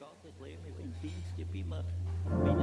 Gottes Leben, ich bin Dienst, to be my.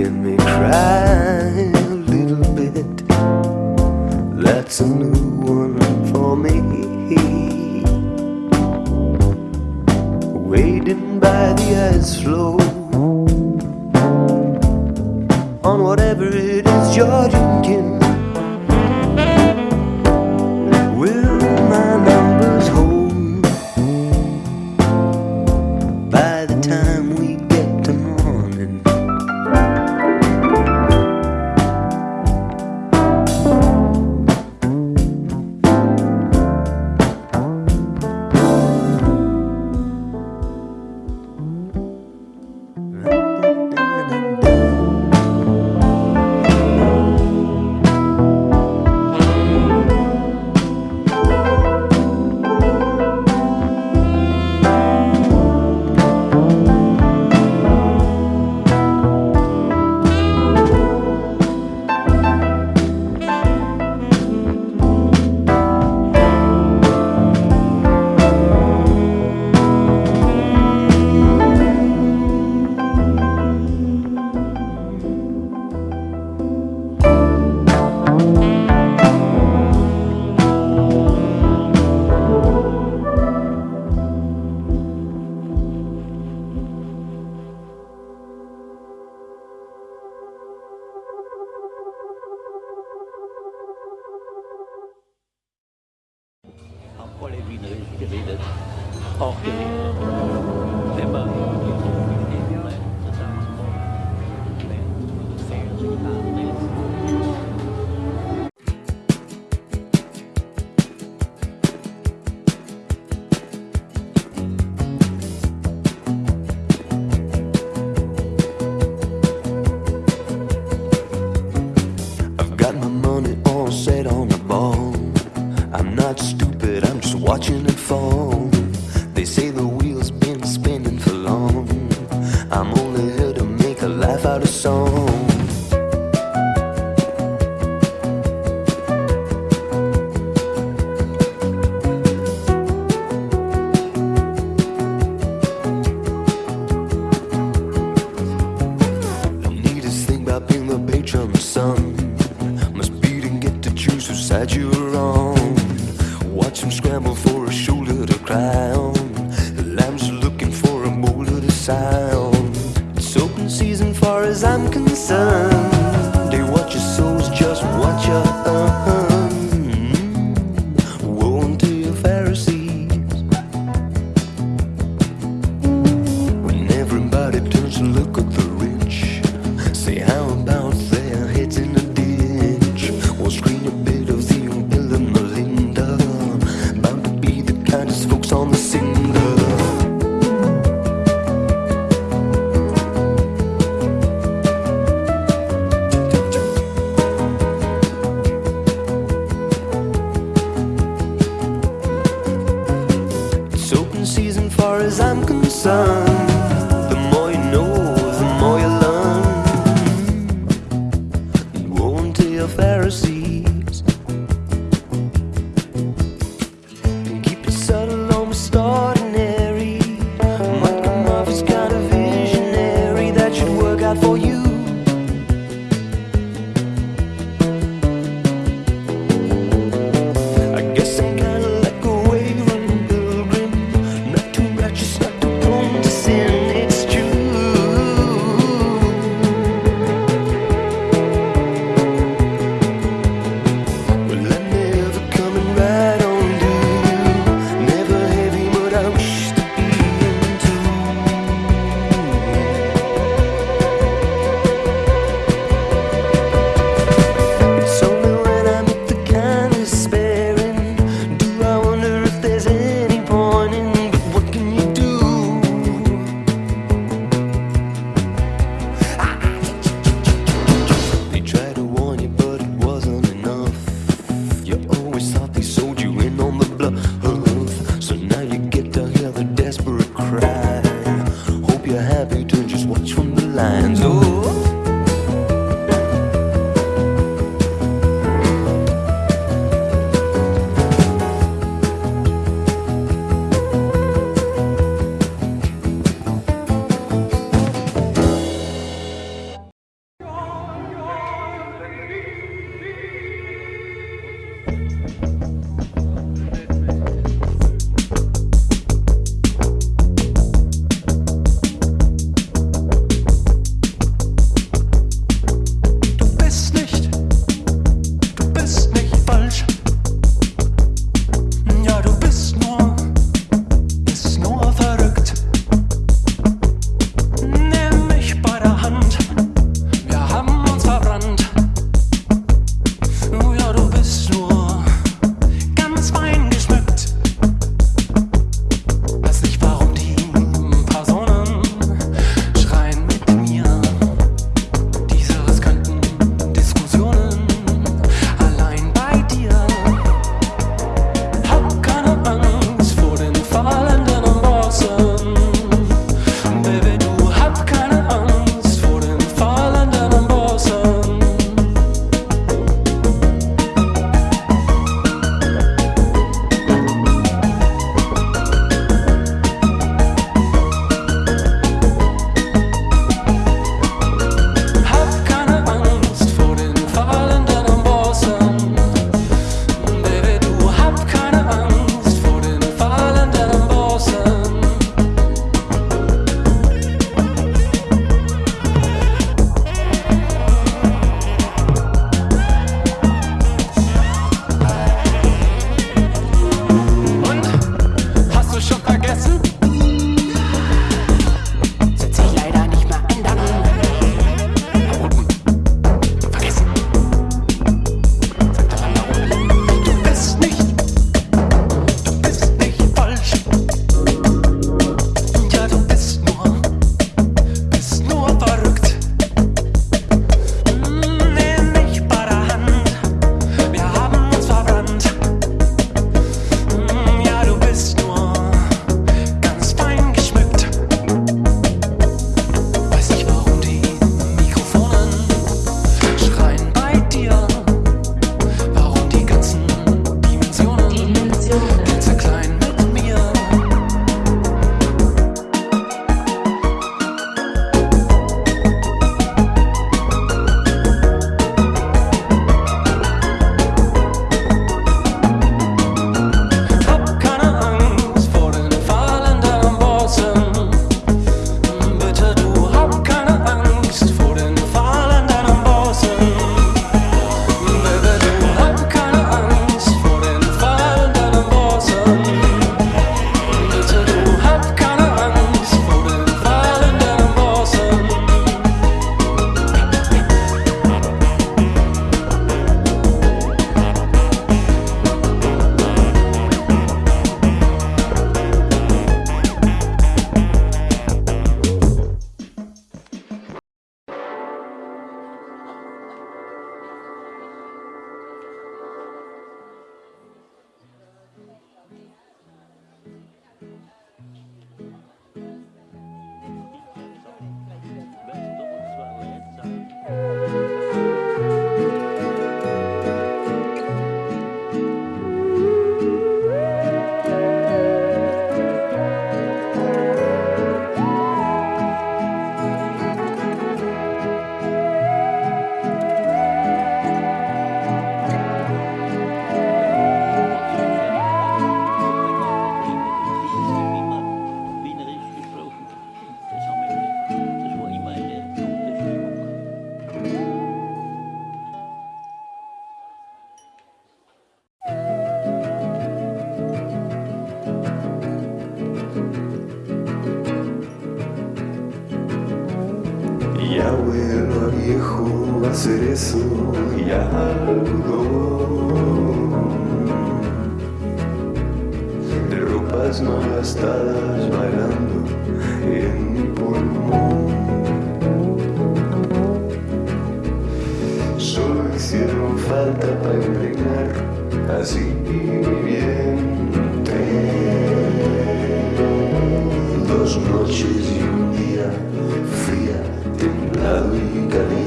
making me cry a little bit. That's a new one for me. Waiting by the ice floe on whatever it is you're drinking. viejo hacer eso ya De ropas no gastadas bailando en mi pulmón. Solo hicieron falta para impregnar así mi vientre Dos noches y un día fría, templado y caliente.